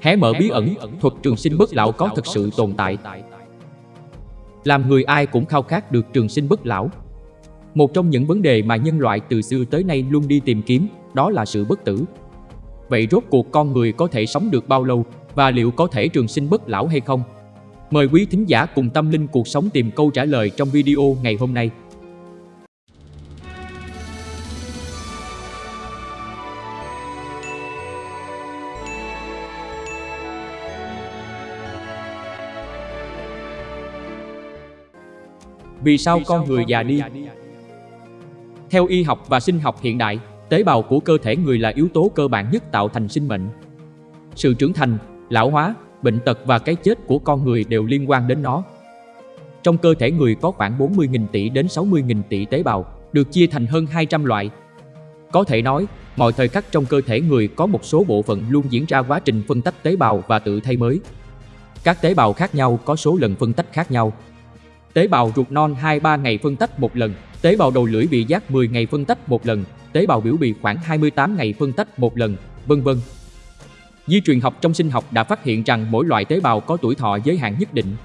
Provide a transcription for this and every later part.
hé mở bí ẩn, thuật trường sinh bất lão có thực sự tồn tại. Làm người ai cũng khao khát được trường sinh bất lão. Một trong những vấn đề mà nhân loại từ xưa tới nay luôn đi tìm kiếm, đó là sự bất tử. Vậy rốt cuộc con người có thể sống được bao lâu và liệu có thể trường sinh bất lão hay không? Mời quý thính giả cùng tâm linh cuộc sống tìm câu trả lời trong video ngày hôm nay. Vì sao con người già đi? Theo y học và sinh học hiện đại, tế bào của cơ thể người là yếu tố cơ bản nhất tạo thành sinh mệnh. Sự trưởng thành, lão hóa, bệnh tật và cái chết của con người đều liên quan đến nó. Trong cơ thể người có khoảng 40.000 tỷ đến 60.000 tỷ tế bào, được chia thành hơn 200 loại. Có thể nói, mọi thời khắc trong cơ thể người có một số bộ phận luôn diễn ra quá trình phân tách tế bào và tự thay mới. Các tế bào khác nhau có số lần phân tách khác nhau, tế bào ruột non 2-3 ngày phân tách một lần, tế bào đầu lưỡi bị giác 10 ngày phân tách một lần, tế bào biểu bì khoảng 28 ngày phân tách một lần, vân vân. Di truyền học trong sinh học đã phát hiện rằng mỗi loại tế bào có tuổi thọ giới hạn nhất định.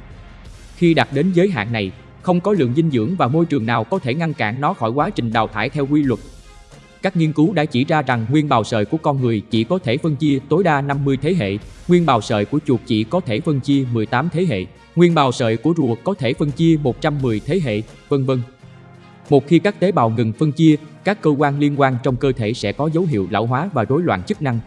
Khi đạt đến giới hạn này, không có lượng dinh dưỡng và môi trường nào có thể ngăn cản nó khỏi quá trình đào thải theo quy luật. Các nghiên cứu đã chỉ ra rằng nguyên bào sợi của con người chỉ có thể phân chia tối đa 50 thế hệ, nguyên bào sợi của chuột chỉ có thể phân chia 18 thế hệ. Nguyên bào sợi của rùa có thể phân chia 110 thế hệ, vân vân. Một khi các tế bào ngừng phân chia, các cơ quan liên quan trong cơ thể sẽ có dấu hiệu lão hóa và rối loạn chức năng.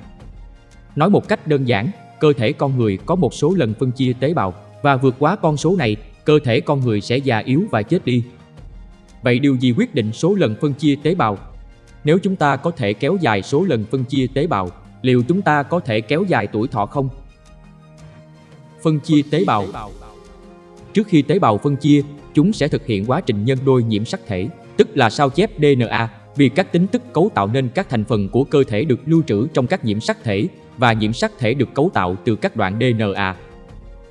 Nói một cách đơn giản, cơ thể con người có một số lần phân chia tế bào và vượt quá con số này, cơ thể con người sẽ già yếu và chết đi. Vậy điều gì quyết định số lần phân chia tế bào? Nếu chúng ta có thể kéo dài số lần phân chia tế bào, liệu chúng ta có thể kéo dài tuổi thọ không? Phân chia tế bào Trước khi tế bào phân chia, chúng sẽ thực hiện quá trình nhân đôi nhiễm sắc thể, tức là sao chép DNA, vì các tính tức cấu tạo nên các thành phần của cơ thể được lưu trữ trong các nhiễm sắc thể và nhiễm sắc thể được cấu tạo từ các đoạn DNA.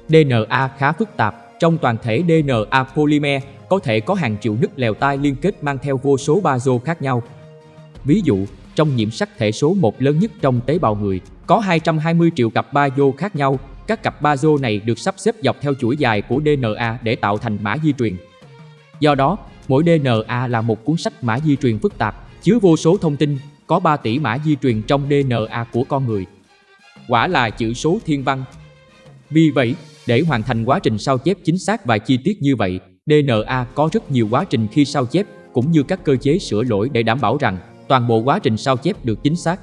DNA khá phức tạp, trong toàn thể DNA polymer có thể có hàng triệu nứt lèo tai liên kết mang theo vô số bazo khác nhau. Ví dụ, trong nhiễm sắc thể số 1 lớn nhất trong tế bào người, có 220 triệu cặp bazô khác nhau các cặp bazô này được sắp xếp dọc theo chuỗi dài của DNA để tạo thành mã di truyền. Do đó, mỗi DNA là một cuốn sách mã di truyền phức tạp, chứa vô số thông tin, có 3 tỷ mã di truyền trong DNA của con người. Quả là chữ số thiên văn. Vì vậy, để hoàn thành quá trình sao chép chính xác và chi tiết như vậy, DNA có rất nhiều quá trình khi sao chép cũng như các cơ chế sửa lỗi để đảm bảo rằng toàn bộ quá trình sao chép được chính xác.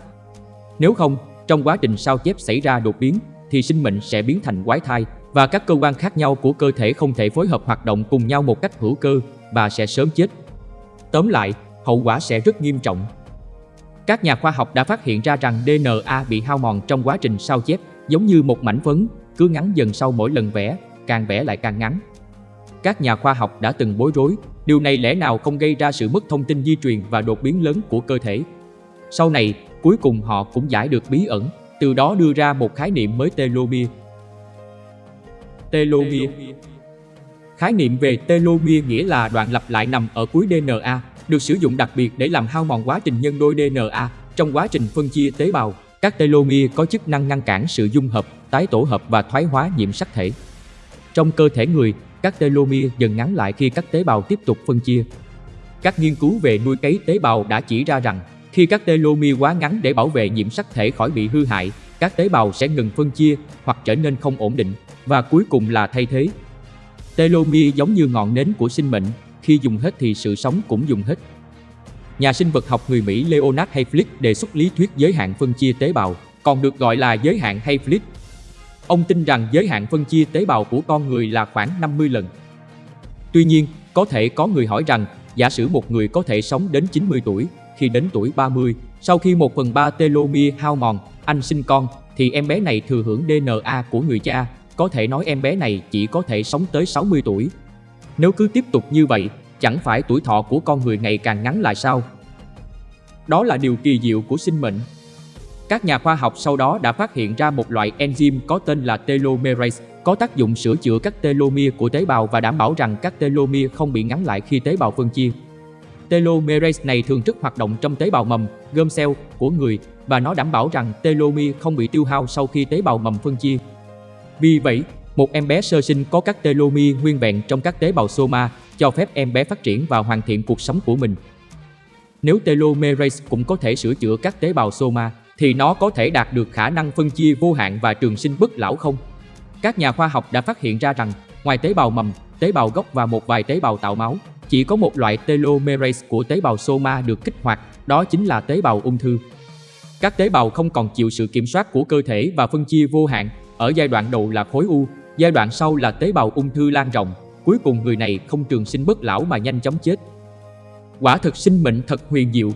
Nếu không, trong quá trình sao chép xảy ra đột biến, thì sinh mệnh sẽ biến thành quái thai và các cơ quan khác nhau của cơ thể không thể phối hợp hoạt động cùng nhau một cách hữu cơ và sẽ sớm chết. Tóm lại, hậu quả sẽ rất nghiêm trọng. Các nhà khoa học đã phát hiện ra rằng DNA bị hao mòn trong quá trình sao chép, giống như một mảnh phấn, cứ ngắn dần sau mỗi lần vẽ, càng vẽ lại càng ngắn. Các nhà khoa học đã từng bối rối, điều này lẽ nào không gây ra sự mất thông tin di truyền và đột biến lớn của cơ thể. Sau này, cuối cùng họ cũng giải được bí ẩn từ đó đưa ra một khái niệm mới telomere. Telomere Khái niệm về telomere nghĩa là đoạn lặp lại nằm ở cuối DNA, được sử dụng đặc biệt để làm hao mòn quá trình nhân đôi DNA trong quá trình phân chia tế bào. Các telomere có chức năng ngăn cản sự dung hợp, tái tổ hợp và thoái hóa nhiễm sắc thể. Trong cơ thể người, các telomere dần ngắn lại khi các tế bào tiếp tục phân chia. Các nghiên cứu về nuôi cấy tế bào đã chỉ ra rằng khi các telomere quá ngắn để bảo vệ nhiễm sắc thể khỏi bị hư hại, các tế bào sẽ ngừng phân chia hoặc trở nên không ổn định và cuối cùng là thay thế. Telomere giống như ngọn nến của sinh mệnh, khi dùng hết thì sự sống cũng dùng hết. Nhà sinh vật học người Mỹ Leonard Hayflick đề xuất lý thuyết giới hạn phân chia tế bào, còn được gọi là giới hạn Hayflick. Ông tin rằng giới hạn phân chia tế bào của con người là khoảng 50 lần. Tuy nhiên, có thể có người hỏi rằng, giả sử một người có thể sống đến 90 tuổi, khi đến tuổi 30, sau khi 1 phần 3 telomere hao mòn, anh sinh con, thì em bé này thừa hưởng DNA của người cha, có thể nói em bé này chỉ có thể sống tới 60 tuổi. Nếu cứ tiếp tục như vậy, chẳng phải tuổi thọ của con người ngày càng ngắn lại sao? Đó là điều kỳ diệu của sinh mệnh. Các nhà khoa học sau đó đã phát hiện ra một loại enzyme có tên là telomerase, có tác dụng sửa chữa các telomere của tế bào và đảm bảo rằng các telomere không bị ngắn lại khi tế bào phân chia. Telomerase này thường rất hoạt động trong tế bào mầm, gơm cell của người, và nó đảm bảo rằng telomere không bị tiêu hao sau khi tế bào mầm phân chia. Vì vậy, một em bé sơ sinh có các telomere nguyên vẹn trong các tế bào soma cho phép em bé phát triển và hoàn thiện cuộc sống của mình. Nếu telomerase cũng có thể sửa chữa các tế bào soma, thì nó có thể đạt được khả năng phân chia vô hạn và trường sinh bất lão không? Các nhà khoa học đã phát hiện ra rằng, ngoài tế bào mầm, tế bào gốc và một vài tế bào tạo máu, chỉ có một loại telomerase của tế bào soma được kích hoạt, đó chính là tế bào ung thư. Các tế bào không còn chịu sự kiểm soát của cơ thể và phân chia vô hạn, ở giai đoạn đầu là khối u, giai đoạn sau là tế bào ung thư lan rộng, cuối cùng người này không trường sinh bất lão mà nhanh chóng chết. Quả thực sinh mệnh thật huyền diệu.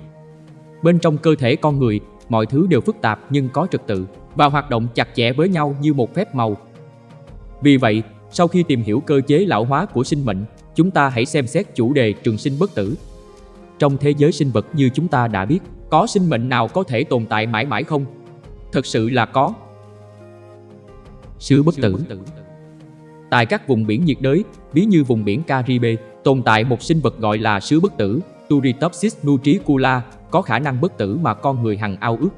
Bên trong cơ thể con người, mọi thứ đều phức tạp nhưng có trật tự và hoạt động chặt chẽ với nhau như một phép màu. Vì vậy, sau khi tìm hiểu cơ chế lão hóa của sinh mệnh, chúng ta hãy xem xét chủ đề trường sinh bất tử. Trong thế giới sinh vật như chúng ta đã biết, có sinh mệnh nào có thể tồn tại mãi mãi không? Thật sự là có. Sứ bất tử Tại các vùng biển nhiệt đới, ví như vùng biển Caribe, tồn tại một sinh vật gọi là sứ bất tử, Turritopsis nutricula, có khả năng bất tử mà con người hằng ao ước.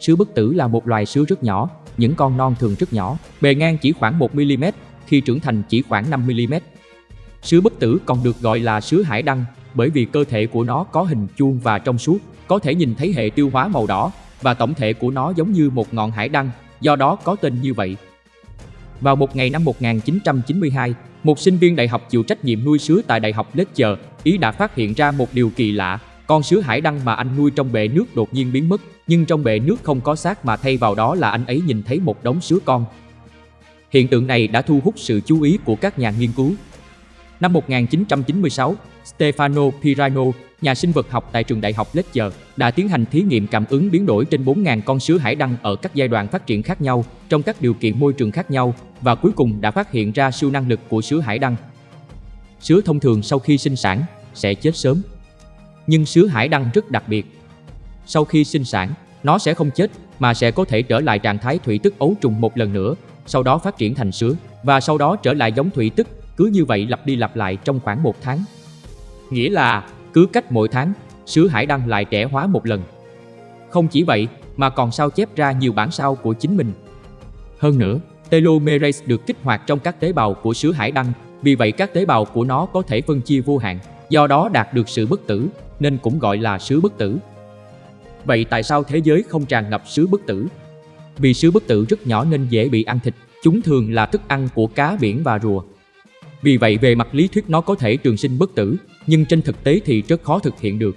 Sứ bất tử là một loài sứ rất nhỏ, những con non thường rất nhỏ, bề ngang chỉ khoảng 1mm, khi trưởng thành chỉ khoảng 5mm. Sứ bất tử còn được gọi là sứ hải đăng bởi vì cơ thể của nó có hình chuông và trong suốt, có thể nhìn thấy hệ tiêu hóa màu đỏ và tổng thể của nó giống như một ngọn hải đăng, do đó có tên như vậy. Vào một ngày năm 1992, một sinh viên đại học chịu trách nhiệm nuôi sứa tại Đại học Leicester, Ý đã phát hiện ra một điều kỳ lạ. Con sứa hải đăng mà anh nuôi trong bể nước đột nhiên biến mất, nhưng trong bể nước không có xác mà thay vào đó là anh ấy nhìn thấy một đống sứa con. Hiện tượng này đã thu hút sự chú ý của các nhà nghiên cứu. Năm 1996, Stefano Pirano, nhà sinh vật học tại trường đại học Leicester, đã tiến hành thí nghiệm cảm ứng biến đổi trên 4.000 con sứa hải đăng ở các giai đoạn phát triển khác nhau, trong các điều kiện môi trường khác nhau và cuối cùng đã phát hiện ra siêu năng lực của sứa hải đăng. Sứa thông thường sau khi sinh sản sẽ chết sớm. Nhưng sứa hải đăng rất đặc biệt. Sau khi sinh sản, nó sẽ không chết mà sẽ có thể trở lại trạng thái thủy tức ấu trùng một lần nữa, sau đó phát triển thành sứa và sau đó trở lại giống thủy tức, cứ như vậy lặp đi lặp lại trong khoảng một tháng. Nghĩa là cứ cách mỗi tháng, sứ hải đăng lại trẻ hóa một lần. Không chỉ vậy, mà còn sao chép ra nhiều bản sao của chính mình. Hơn nữa, telomerase được kích hoạt trong các tế bào của sứ hải đăng, vì vậy các tế bào của nó có thể phân chia vô hạn, do đó đạt được sự bất tử, nên cũng gọi là sứ bất tử. Vậy tại sao thế giới không tràn ngập sứ bất tử? Vì sứ bất tử rất nhỏ nên dễ bị ăn thịt, chúng thường là thức ăn của cá biển và rùa. Vì vậy về mặt lý thuyết nó có thể trường sinh bất tử, nhưng trên thực tế thì rất khó thực hiện được.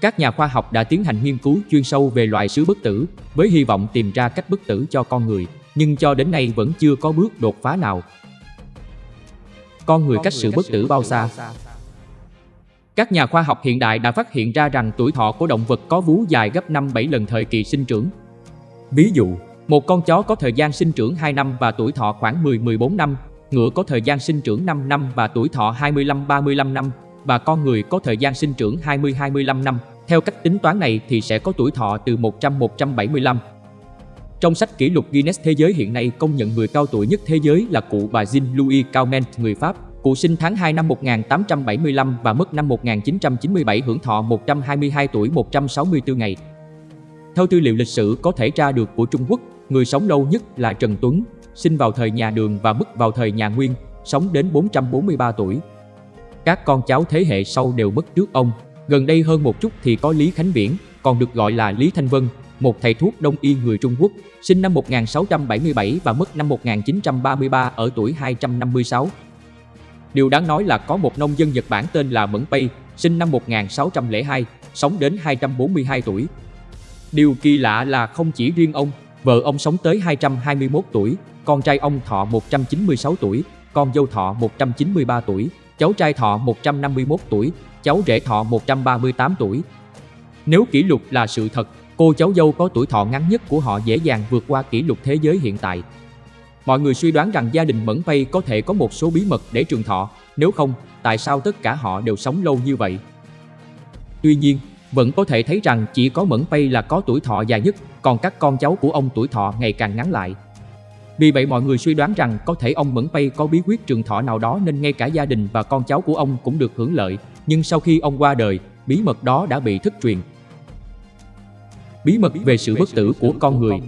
Các nhà khoa học đã tiến hành nghiên cứu chuyên sâu về loại sứ bất tử với hy vọng tìm ra cách bất tử cho con người, nhưng cho đến nay vẫn chưa có bước đột phá nào. Con người cách sự bất tử bao xa? Các nhà khoa học hiện đại đã phát hiện ra rằng tuổi thọ của động vật có vú dài gấp 5-7 lần thời kỳ sinh trưởng. Ví dụ, một con chó có thời gian sinh trưởng 2 năm và tuổi thọ khoảng 10-14 năm, ngựa có thời gian sinh trưởng 5 năm và tuổi thọ 25-35 năm, và con người có thời gian sinh trưởng 20-25 năm. Theo cách tính toán này thì sẽ có tuổi thọ từ 100-175. Trong sách kỷ lục Guinness Thế giới hiện nay công nhận người cao tuổi nhất thế giới là cụ bà Jean-Louis Calment, người Pháp. Cụ sinh tháng 2 năm 1875 và mất năm 1997 hưởng thọ 122 tuổi 164 ngày. Theo tư liệu lịch sử có thể tra được của Trung Quốc, người sống lâu nhất là Trần Tuấn, sinh vào thời nhà Đường và mất vào thời nhà Nguyên, sống đến 443 tuổi. Các con cháu thế hệ sau đều mất trước ông. Gần đây hơn một chút thì có Lý Khánh Viễn, còn được gọi là Lý Thanh Vân, một thầy thuốc đông y người Trung Quốc, sinh năm 1677 và mất năm 1933 ở tuổi 256. Điều đáng nói là có một nông dân Nhật Bản tên là Mẫn Pei, sinh năm 1602, sống đến 242 tuổi. Điều kỳ lạ là không chỉ riêng ông, vợ ông sống tới 221 tuổi, con trai ông thọ 196 tuổi, con dâu thọ 193 tuổi, cháu trai thọ 151 tuổi, cháu rể thọ 138 tuổi. Nếu kỷ lục là sự thật, cô cháu dâu có tuổi thọ ngắn nhất của họ dễ dàng vượt qua kỷ lục thế giới hiện tại. Mọi người suy đoán rằng gia đình Mẫn Pây có thể có một số bí mật để trường thọ, nếu không, tại sao tất cả họ đều sống lâu như vậy? Tuy nhiên, vẫn có thể thấy rằng chỉ có Mẫn Pây là có tuổi thọ dài nhất, còn các con cháu của ông tuổi thọ ngày càng ngắn lại. Vì vậy mọi người suy đoán rằng có thể ông Mẫn Pây có bí quyết trường thọ nào đó nên ngay cả gia đình và con cháu của ông cũng được hưởng lợi. Nhưng sau khi ông qua đời, bí mật đó đã bị thất truyền. bí mật về sự bất tử của con người.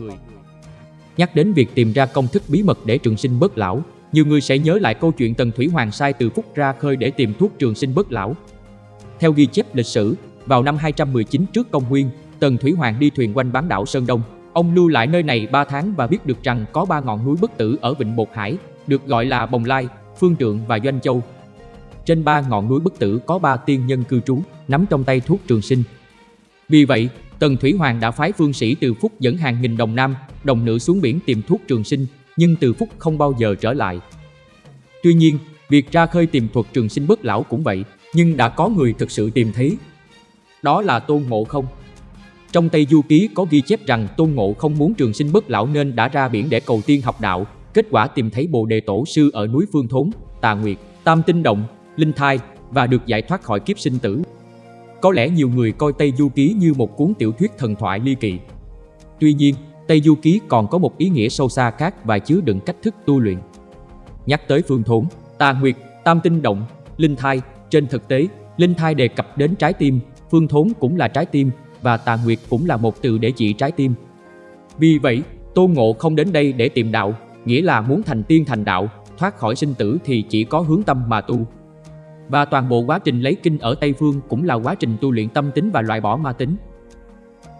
Nhắc đến việc tìm ra công thức bí mật để trường sinh bất lão, nhiều người sẽ nhớ lại câu chuyện Tần Thủy Hoàng sai từ Phúc ra khơi để tìm thuốc trường sinh bất lão. Theo ghi chép lịch sử, vào năm 219 trước công nguyên, Tần Thủy Hoàng đi thuyền quanh bán đảo Sơn Đông. Ông lưu lại nơi này 3 tháng và biết được rằng có ba ngọn núi bất tử ở Vịnh Bột Hải, được gọi là Bồng Lai, Phương Trượng và Doanh Châu. Trên ba ngọn núi bất tử có ba tiên nhân cư trú, nắm trong tay thuốc trường sinh. Vì vậy, Tần Thủy Hoàng đã phái phương sĩ từ Phúc dẫn hàng nghìn đồng nam, đồng nữ xuống biển tìm thuốc trường sinh, nhưng từ Phúc không bao giờ trở lại. Tuy nhiên, việc ra khơi tìm thuật trường sinh bất lão cũng vậy, nhưng đã có người thực sự tìm thấy. Đó là Tôn Ngộ Không. Trong Tây Du Ký có ghi chép rằng Tôn Ngộ không muốn trường sinh bất lão nên đã ra biển để cầu tiên học đạo, kết quả tìm thấy Bồ Đề Tổ Sư ở núi Phương Thốn, Tà Nguyệt, Tam Tinh Động, Linh Thai và được giải thoát khỏi kiếp sinh tử. Có lẽ nhiều người coi Tây Du Ký như một cuốn tiểu thuyết thần thoại ly kỳ. Tuy nhiên, Tây Du Ký còn có một ý nghĩa sâu xa khác và chứa đựng cách thức tu luyện. Nhắc tới phương thốn, tà nguyệt, tam tinh động, linh thai, trên thực tế, linh thai đề cập đến trái tim, phương thốn cũng là trái tim và tà nguyệt cũng là một từ để chỉ trái tim. Vì vậy, Tôn Ngộ không đến đây để tìm đạo, nghĩa là muốn thành tiên thành đạo, thoát khỏi sinh tử thì chỉ có hướng tâm mà tu. Và toàn bộ quá trình lấy kinh ở Tây Phương cũng là quá trình tu luyện tâm tính và loại bỏ ma tính.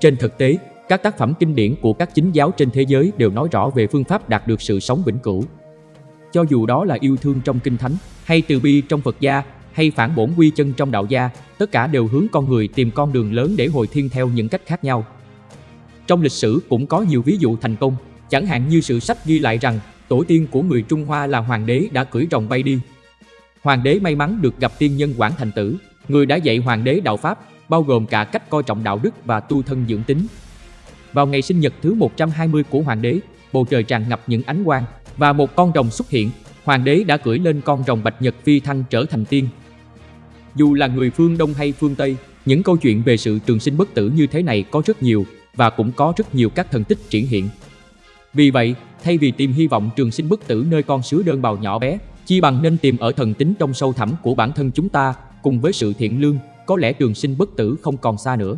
Trên thực tế, các tác phẩm kinh điển của các chính giáo trên thế giới đều nói rõ về phương pháp đạt được sự sống vĩnh cửu. Cho dù đó là yêu thương trong kinh thánh, hay từ bi trong Phật gia, hay phản bổn quy chân trong đạo gia, tất cả đều hướng con người tìm con đường lớn để hồi thiên theo những cách khác nhau. Trong lịch sử cũng có nhiều ví dụ thành công, chẳng hạn như sự sách ghi lại rằng tổ tiên của người Trung Hoa là hoàng đế đã cưỡi rồng bay đi. Hoàng đế may mắn được gặp tiên nhân Quảng Thành Tử, người đã dạy hoàng đế đạo Pháp, bao gồm cả cách coi trọng đạo đức và tu thân dưỡng tính. Vào ngày sinh nhật thứ 120 của hoàng đế, bầu trời tràn ngập những ánh quang và một con rồng xuất hiện. Hoàng đế đã cưỡi lên con rồng bạch nhật phi thăng trở thành tiên. Dù là người phương Đông hay phương Tây, những câu chuyện về sự trường sinh bất tử như thế này có rất nhiều và cũng có rất nhiều các thần tích triển hiện. Vì vậy, thay vì tìm hy vọng trường sinh bất tử nơi con sứa đơn bào nhỏ bé, chi bằng nên tìm ở thần tính trong sâu thẳm của bản thân chúng ta, cùng với sự thiện lương, có lẽ trường sinh bất tử không còn xa nữa.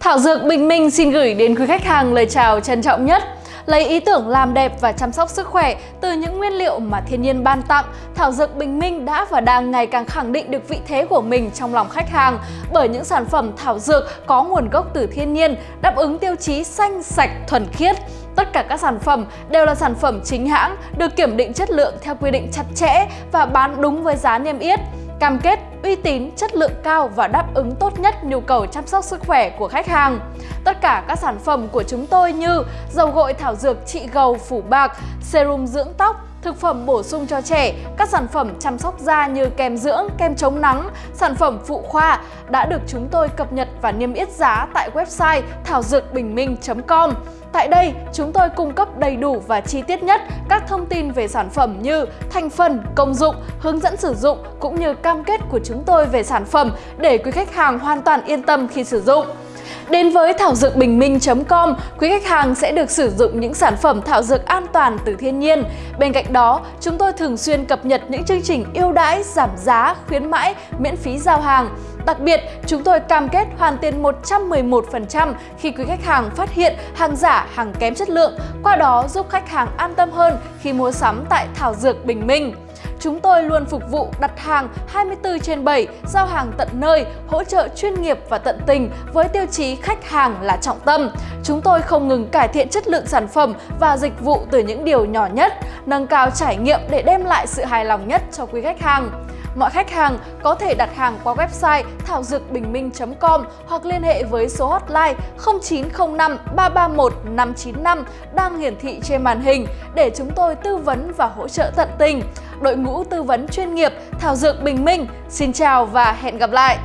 Thảo Dược Bình Minh xin gửi đến quý khách hàng lời chào trân trọng nhất. Lấy ý tưởng làm đẹp và chăm sóc sức khỏe từ những nguyên liệu mà thiên nhiên ban tặng, Thảo Dược Bình Minh đã và đang ngày càng khẳng định được vị thế của mình trong lòng khách hàng bởi những sản phẩm thảo dược có nguồn gốc từ thiên nhiên, đáp ứng tiêu chí xanh, sạch, thuần khiết. Tất cả các sản phẩm đều là sản phẩm chính hãng, được kiểm định chất lượng theo quy định chặt chẽ và bán đúng với giá niêm yết cam kết uy tín, chất lượng cao và đáp ứng tốt nhất nhu cầu chăm sóc sức khỏe của khách hàng. Tất cả các sản phẩm của chúng tôi như dầu gội thảo dược trị gầu phủ bạc, serum dưỡng tóc, thực phẩm bổ sung cho trẻ, các sản phẩm chăm sóc da như kem dưỡng, kem chống nắng, sản phẩm phụ khoa đã được chúng tôi cập nhật và niêm yết giá tại website thảo dược bình minh.com. Tại đây, chúng tôi cung cấp đầy đủ và chi tiết nhất các thông tin về sản phẩm như thành phần, công dụng, hướng dẫn sử dụng cũng như cam kết của chúng tôi về sản phẩm để quý khách hàng hoàn toàn yên tâm khi sử dụng. Đến với thảo dược bình minh.com, quý khách hàng sẽ được sử dụng những sản phẩm thảo dược an toàn từ thiên nhiên. Bên cạnh đó, chúng tôi thường xuyên cập nhật những chương trình ưu đãi, giảm giá, khuyến mãi, miễn phí giao hàng. Đặc biệt, chúng tôi cam kết hoàn tiền 111% khi quý khách hàng phát hiện hàng giả, hàng kém chất lượng, qua đó giúp khách hàng an tâm hơn khi mua sắm tại Thảo Dược Bình Minh. Chúng tôi luôn phục vụ đặt hàng 24 trên 7, giao hàng tận nơi, hỗ trợ chuyên nghiệp và tận tình với tiêu chí khách hàng là trọng tâm. Chúng tôi không ngừng cải thiện chất lượng sản phẩm và dịch vụ từ những điều nhỏ nhất, nâng cao trải nghiệm để đem lại sự hài lòng nhất cho quý khách hàng. Mọi khách hàng có thể đặt hàng qua website thảo dược bình minh.com hoặc liên hệ với số hotline 0905 331 595 đang hiển thị trên màn hình để chúng tôi tư vấn và hỗ trợ tận tình. Đội ngũ tư vấn chuyên nghiệp, Thảo Dược Bình Minh xin chào và hẹn gặp lại!